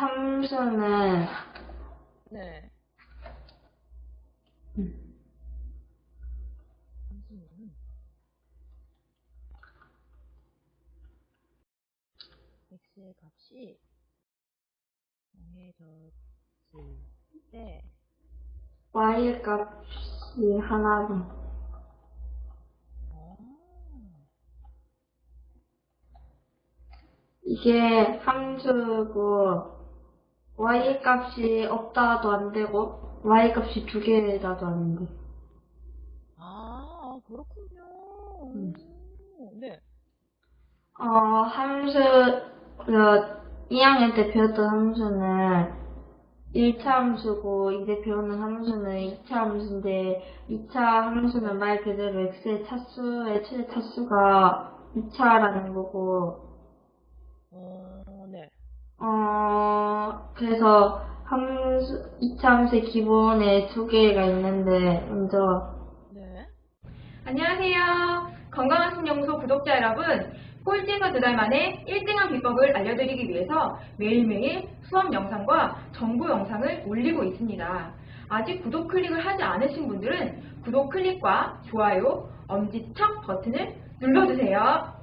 함수는 네. 음. 함수는 x의 값이 0해졌을 때 y 값이 하나로 어, 이게 함수고 y 값이 없다도 안 되고 y 값이 두 개라도 안 돼. 아, 그렇군요. 음. 오, 네. 어, 함수, 그, 2학년 때 배웠던 함수는 1차 함수고, 이제 배우는 함수는 2차 함수인데, 2차 함수는 말 그대로 x의 차수의 최대 차수가 2차라는 거고. 어, 그래서 함수, 2차 함수의 기본에 두 개가 있는데, 먼저, 네. 안녕하세요. 건강한 신영소 구독자 여러분. 꼴찌에서 두 달 만에 1등한 비법을 알려드리기 위해서 매일매일 수업 영상과 정보 영상을 올리고 있습니다. 아직 구독 클릭을 하지 않으신 분들은 구독 클릭과 좋아요, 엄지척 버튼을 눌러주세요.